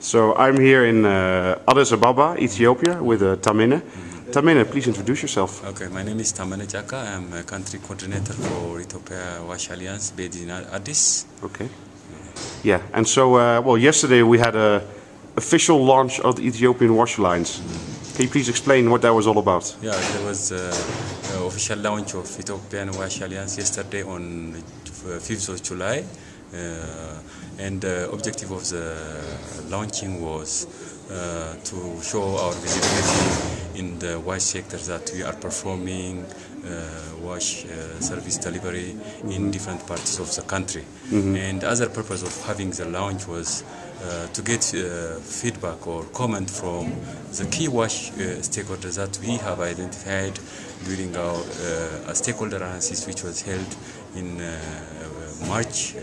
So I'm here in uh, Addis Ababa, Ethiopia, with uh, Tamine. Tamine, please introduce yourself. Okay, my name is Tamane Jaka. I'm a country coordinator for Ethiopia Wash Alliance based in Addis. Okay. Yeah, and so, uh, well, yesterday we had a official launch of the Ethiopian Wash Alliance. Can you please explain what that was all about? Yeah, there was uh, uh, official launch of Ethiopian Wash Alliance yesterday on uh, 5th of July. Uh, and the objective of the launching was uh, to show our visibility in the wash sector that we are performing uh, wash uh, service delivery in different parts of the country. And the other purpose of having the launch was to get uh, feedback or comment from the key wash uh, stakeholders that we have identified during our uh, stakeholder analysis which was held in uh, March uh,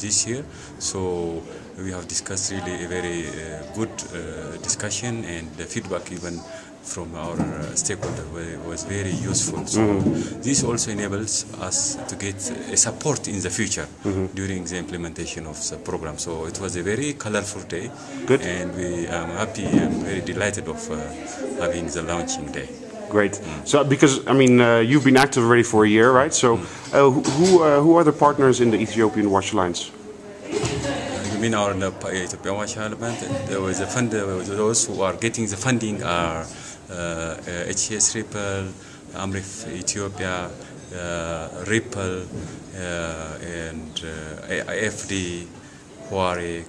this year. So we have discussed really a very uh, good uh, discussion and the feedback even from our uh, stakeholder was very useful. So this also enables us to get a support in the future during the implementation of the program. So it was a very colorful day, Good. and we are happy and very delighted of uh, having the launching day. Great. So, because I mean, uh, you've been active already for a year, right? So, uh, who who, uh, who are the partners in the Ethiopian Wash Alliance? You mean our Ethiopian Wash Alliance? There was a fund. Those who are getting the funding are uh, uh, HCS Ripple, Amref Ethiopia, uh, Ripple, uh, and uh, AFD, Huarek,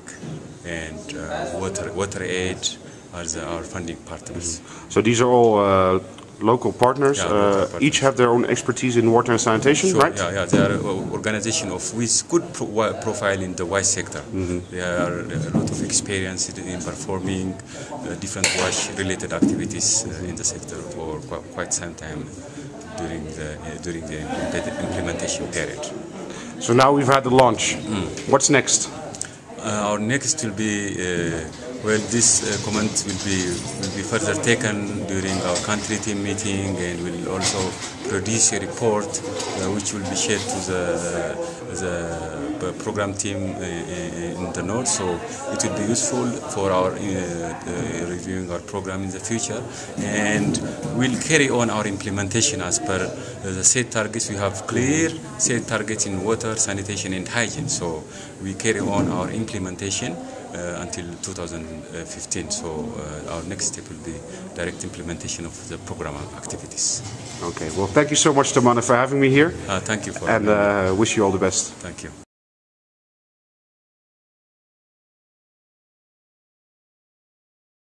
and uh, Water Water Aid are the, our funding partners. So these are all uh, local partners. Yeah, uh, local partners. Each have their own expertise in water and sanitation, Sure, right? Yeah, yeah. They are an organization of with good pro- profile in the wash sector. They are a lot of experience in in performing uh, different wash-related activities uh, in the sector for quite, quite some time during the uh, during the implementation period. So now we've had the launch. What's next? Uh, our next will be uh, well. This uh, comment will be will be further taken during our country team meeting, and will also produce a report uh, which will be shared to the the program team uh, in the north. So it will be useful for our uh, uh, reviewing our program in the future, and we'll carry on our implementation as per uh, the set targets. We have clear set targets in water, sanitation, and hygiene. So we carry on our implementation uh, until 2015. So uh, our next step will be direct implementation of the program activities. Okay. Well, thank you so much, Tamana, for having me here, Uh, thank you for and uh, wish you all the best. thank you.